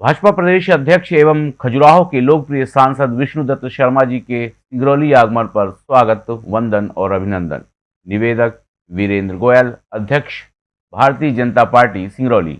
भाजपा प्रदेश अध्यक्ष एवं खजुराहो के लोकप्रिय सांसद विष्णुदत्त शर्मा जी के सिंगरौली आगमन पर स्वागत, वंदन और अभिनंदन। निवेदक वीरेंद्र गोयल, अध्यक्ष, भारतीय जनता पार्टी, सिंगरौली।